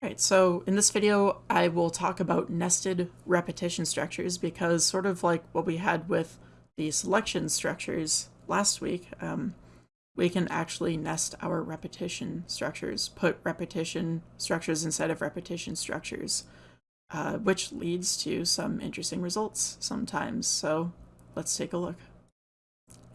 Right, so in this video, I will talk about nested repetition structures because sort of like what we had with the selection structures last week, um, we can actually nest our repetition structures, put repetition structures inside of repetition structures, uh, which leads to some interesting results sometimes. So let's take a look.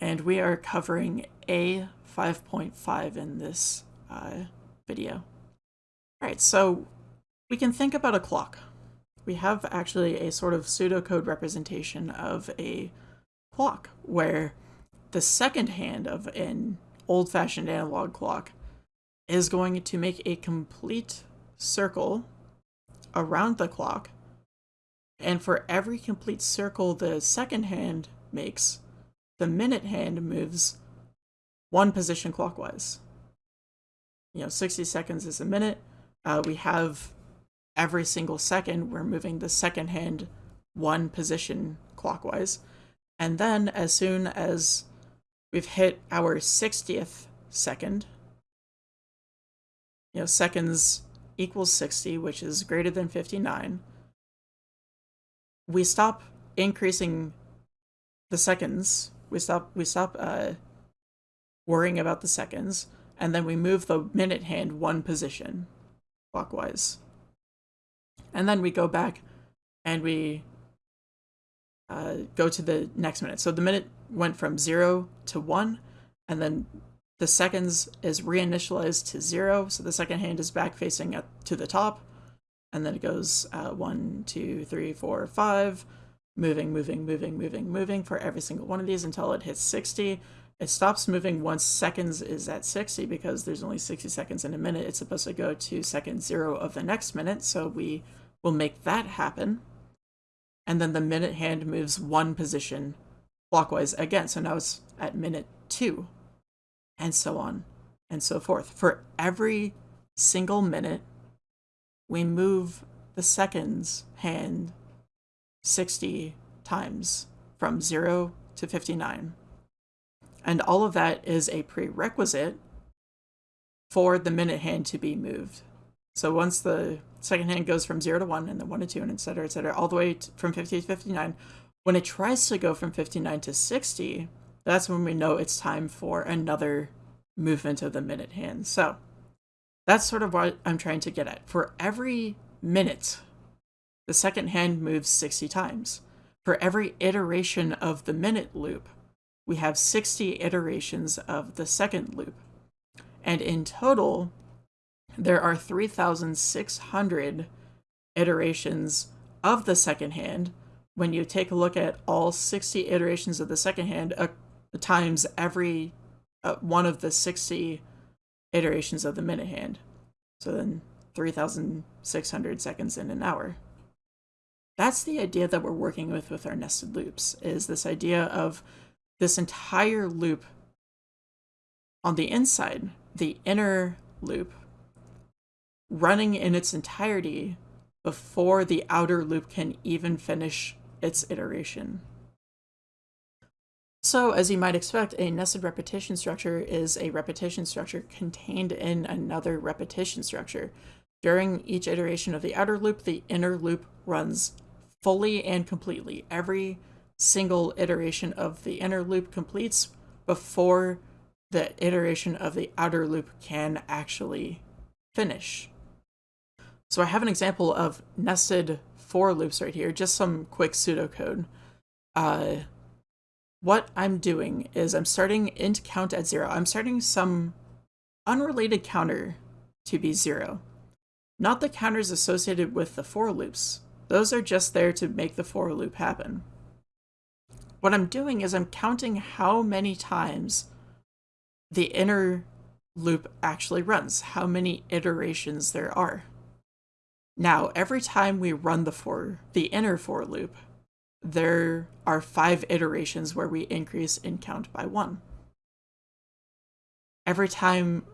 And we are covering A5.5 in this uh, video. All right, so we can think about a clock. We have actually a sort of pseudocode representation of a clock where the second hand of an old-fashioned analog clock is going to make a complete circle around the clock and for every complete circle the second hand makes, the minute hand moves one position clockwise. You know, 60 seconds is a minute, uh, we have every single second, we're moving the second hand one position clockwise. And then as soon as we've hit our 60th second, you know, seconds equals 60, which is greater than 59, we stop increasing the seconds. We stop, we stop uh, worrying about the seconds, and then we move the minute hand one position clockwise. And then we go back and we uh, go to the next minute. So the minute went from 0 to 1, and then the seconds is reinitialized to 0, so the second hand is back facing up to the top, and then it goes uh, 1, 2, 3, 4, 5, moving, moving, moving, moving, moving for every single one of these until it hits 60, it stops moving once seconds is at 60 because there's only 60 seconds in a minute. It's supposed to go to second zero of the next minute, so we will make that happen. And then the minute hand moves one position clockwise again. So now it's at minute two, and so on and so forth. For every single minute, we move the seconds hand 60 times from 0 to 59. And all of that is a prerequisite for the minute hand to be moved. So once the second hand goes from 0 to 1 and then 1 to 2 and etc etc all the way from 50 to 59, when it tries to go from 59 to 60, that's when we know it's time for another movement of the minute hand. So that's sort of what I'm trying to get at. For every minute, the second hand moves 60 times. For every iteration of the minute loop, we have 60 iterations of the second loop. And in total, there are 3,600 iterations of the second hand. When you take a look at all 60 iterations of the second hand uh, times every uh, one of the 60 iterations of the minute hand. So then 3,600 seconds in an hour. That's the idea that we're working with with our nested loops, is this idea of this entire loop on the inside, the inner loop, running in its entirety before the outer loop can even finish its iteration. So, as you might expect, a nested repetition structure is a repetition structure contained in another repetition structure. During each iteration of the outer loop, the inner loop runs fully and completely. Every single iteration of the inner loop completes before the iteration of the outer loop can actually finish. So I have an example of nested for loops right here, just some quick pseudocode. Uh, what I'm doing is I'm starting int count at zero. I'm starting some unrelated counter to be zero. Not the counters associated with the for loops. Those are just there to make the for loop happen. What I'm doing is I'm counting how many times the inner loop actually runs, how many iterations there are. Now, every time we run the for the inner for loop, there are five iterations where we increase in count by one. Every time,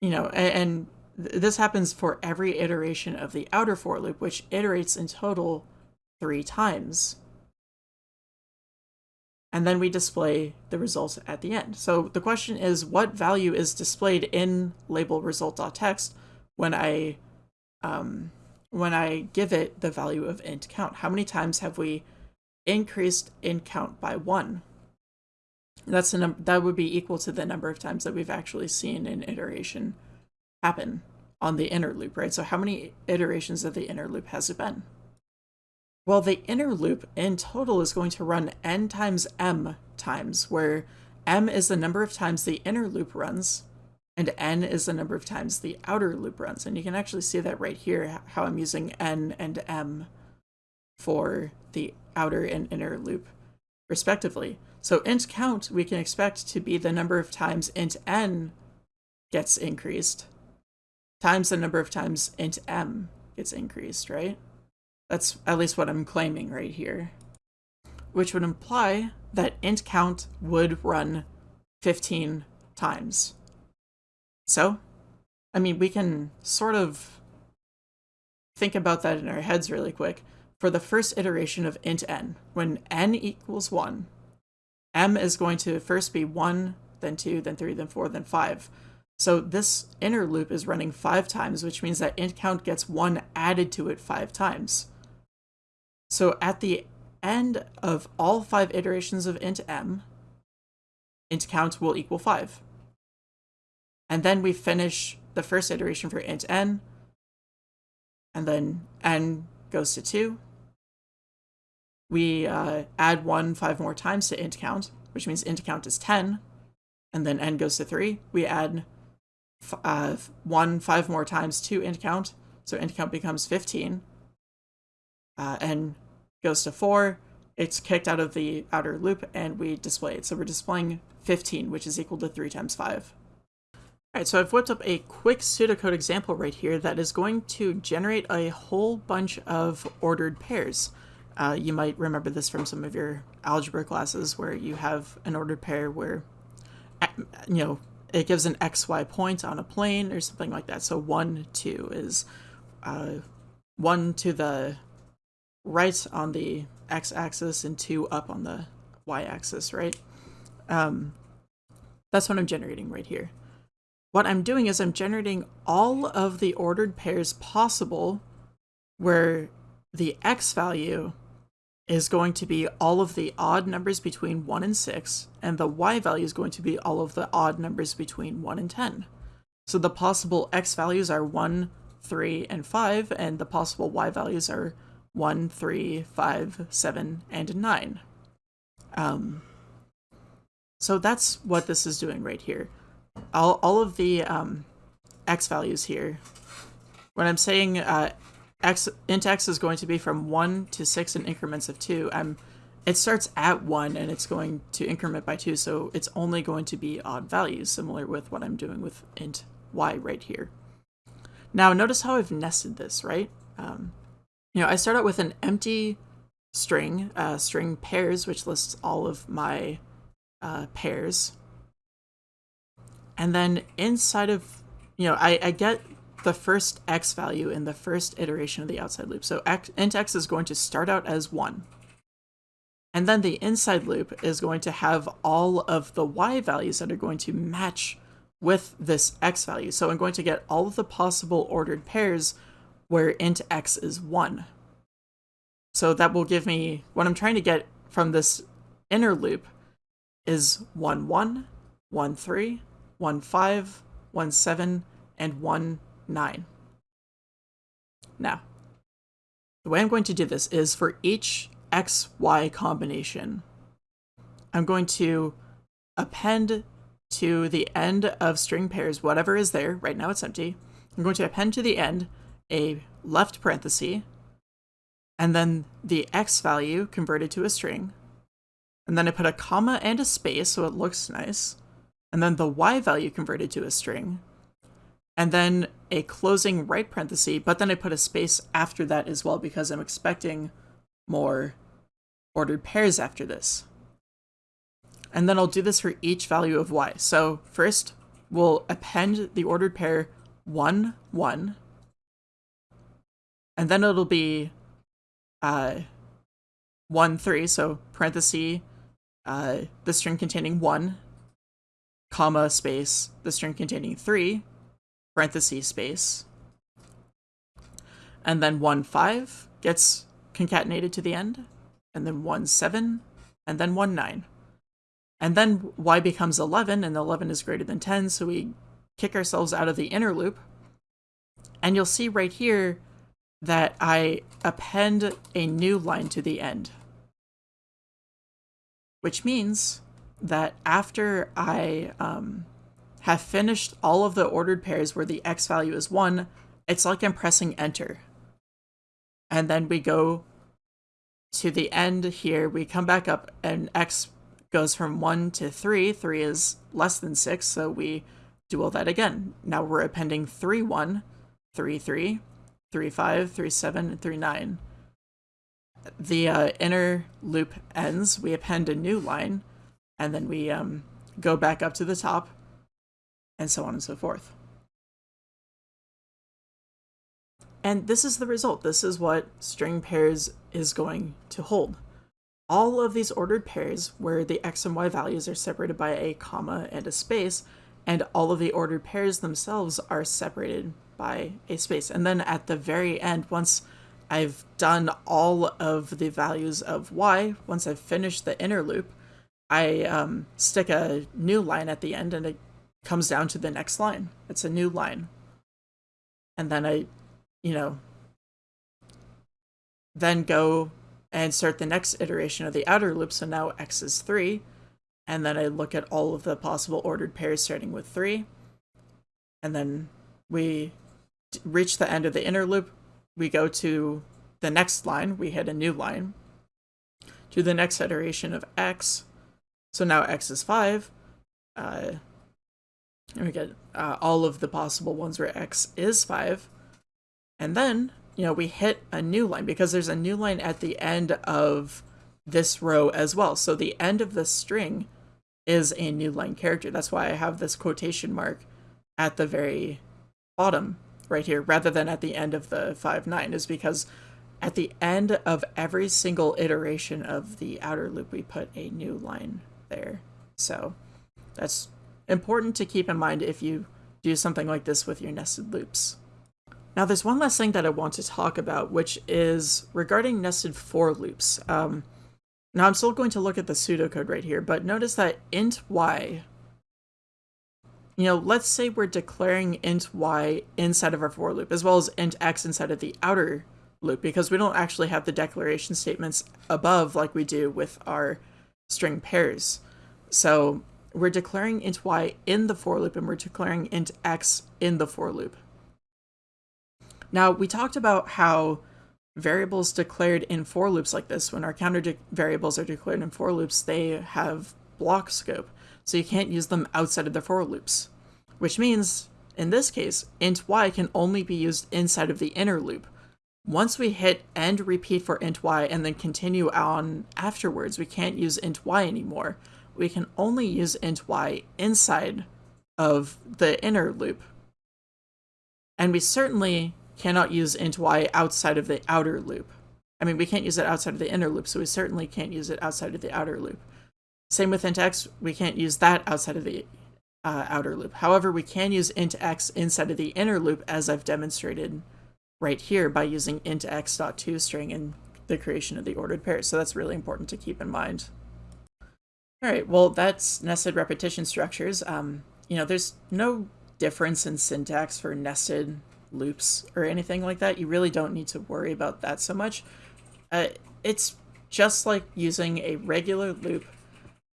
you know, and, and this happens for every iteration of the outer for loop, which iterates in total three times and then we display the results at the end. So the question is what value is displayed in label result.txt when I um, when I give it the value of int count. How many times have we increased int count by one? That's the that would be equal to the number of times that we've actually seen an iteration happen on the inner loop, right? So how many iterations of the inner loop has it been? Well, the inner loop in total is going to run n times m times, where m is the number of times the inner loop runs, and n is the number of times the outer loop runs. And you can actually see that right here, how I'm using n and m for the outer and inner loop, respectively. So int count, we can expect to be the number of times int n gets increased, times the number of times int m gets increased, right? That's at least what I'm claiming right here. Which would imply that int count would run 15 times. So, I mean, we can sort of think about that in our heads really quick. For the first iteration of int n, when n equals 1, m is going to first be 1, then 2, then 3, then 4, then 5. So this inner loop is running 5 times, which means that int count gets 1 added to it 5 times. So at the end of all 5 iterations of int m, int count will equal 5. And then we finish the first iteration for int n, and then n goes to 2. We uh, add 1 5 more times to int count, which means int count is 10, and then n goes to 3. We add uh, 1 5 more times to int count, so int count becomes 15. Uh, n goes to 4, it's kicked out of the outer loop, and we display it. So we're displaying 15, which is equal to 3 times 5. Alright, so I've whipped up a quick pseudocode example right here that is going to generate a whole bunch of ordered pairs. Uh, you might remember this from some of your algebra classes where you have an ordered pair where, you know, it gives an xy point on a plane or something like that. So 1, 2 is uh, 1 to the right on the x-axis and 2 up on the y-axis, right? Um, that's what I'm generating right here. What I'm doing is I'm generating all of the ordered pairs possible where the x value is going to be all of the odd numbers between 1 and 6, and the y value is going to be all of the odd numbers between 1 and 10. So the possible x values are 1, 3, and 5, and the possible y values are 1, 3, 5, 7, and 9. Um, so that's what this is doing right here. All, all of the um, x values here, when I'm saying uh, x int x is going to be from 1 to 6 in increments of 2, I'm, it starts at 1 and it's going to increment by 2, so it's only going to be odd values, similar with what I'm doing with int y right here. Now notice how I've nested this, right? Um, you know, I start out with an empty string, uh, string pairs, which lists all of my uh, pairs. And then inside of, you know, I, I get the first x value in the first iteration of the outside loop. So x, int x is going to start out as 1. And then the inside loop is going to have all of the y values that are going to match with this x value. So I'm going to get all of the possible ordered pairs where int x is 1. So that will give me, what I'm trying to get from this inner loop is 1, 1, 1, 3, 1, 5, 1, 7, and 1, 9. Now, the way I'm going to do this is for each XY combination, I'm going to append to the end of string pairs whatever is there. Right now it's empty. I'm going to append to the end a left parenthesis, and then the x value converted to a string, and then I put a comma and a space so it looks nice, and then the y value converted to a string, and then a closing right parenthesis, but then I put a space after that as well because I'm expecting more ordered pairs after this. And then I'll do this for each value of y. So first, we'll append the ordered pair 1, 1, and then it'll be uh, 1, 3, so parenthesis, uh, the string containing 1, comma, space, the string containing 3, parenthesis, space. and then 1, 5 gets concatenated to the end, and then 1, 7, and then 1, 9. And then y becomes 11, and 11 is greater than 10, so we kick ourselves out of the inner loop. And you'll see right here that I append a new line to the end. Which means that after I um, have finished all of the ordered pairs where the x value is 1, it's like I'm pressing enter. And then we go to the end here, we come back up and x goes from 1 to 3. 3 is less than 6, so we do all that again. Now we're appending 3, 1, 3, 3, 3, 5, 3, 7, and 3, 9. The uh, inner loop ends, we append a new line, and then we um, go back up to the top, and so on and so forth. And this is the result. This is what string pairs is going to hold. All of these ordered pairs where the x and y values are separated by a comma and a space, and all of the ordered pairs themselves are separated by a space. And then at the very end, once I've done all of the values of y, once I've finished the inner loop, I um, stick a new line at the end and it comes down to the next line. It's a new line. And then I you know, then go and start the next iteration of the outer loop. So now x is 3. And then I look at all of the possible ordered pairs starting with 3. And then we reach the end of the inner loop. We go to the next line. We hit a new line. To the next iteration of x. So now x is 5. Uh, and we get uh, all of the possible ones where x is 5. And then, you know, we hit a new line because there's a new line at the end of this row as well. So the end of the string is a new line character. That's why I have this quotation mark at the very bottom right here rather than at the end of the 5 9 is because at the end of every single iteration of the outer loop we put a new line there. So that's important to keep in mind if you do something like this with your nested loops. Now there's one last thing that I want to talk about, which is regarding nested for loops. Um, now I'm still going to look at the pseudocode right here, but notice that int y, you know, let's say we're declaring int y inside of our for loop, as well as int x inside of the outer loop, because we don't actually have the declaration statements above like we do with our string pairs. So we're declaring int y in the for loop, and we're declaring int x in the for loop. Now, we talked about how variables declared in for loops like this, when our counter variables are declared in for loops, they have block scope, so you can't use them outside of the for loops. Which means, in this case, int y can only be used inside of the inner loop. Once we hit end repeat for int y and then continue on afterwards, we can't use int y anymore. We can only use int y inside of the inner loop. And we certainly cannot use int y outside of the outer loop. I mean, we can't use it outside of the inner loop, so we certainly can't use it outside of the outer loop. Same with int x, we can't use that outside of the uh, outer loop. However, we can use int x inside of the inner loop, as I've demonstrated right here by using int x.toString and the creation of the ordered pair. So that's really important to keep in mind. All right, well, that's nested repetition structures. Um, you know, there's no difference in syntax for nested loops or anything like that. You really don't need to worry about that so much. Uh, it's just like using a regular loop,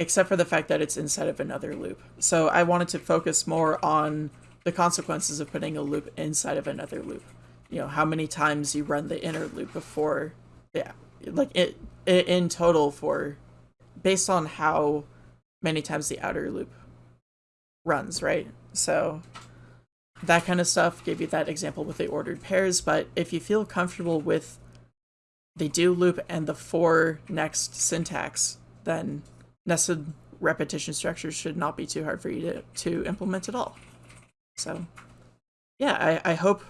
except for the fact that it's inside of another loop. So I wanted to focus more on the consequences of putting a loop inside of another loop. You know, how many times you run the inner loop before, yeah, like it, it in total for, based on how many times the outer loop runs, right? So that kind of stuff. Gave you that example with the ordered pairs, but if you feel comfortable with the do loop and the for next syntax, then nested repetition structures should not be too hard for you to, to implement at all. So yeah, I, I hope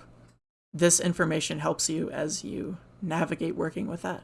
this information helps you as you navigate working with that.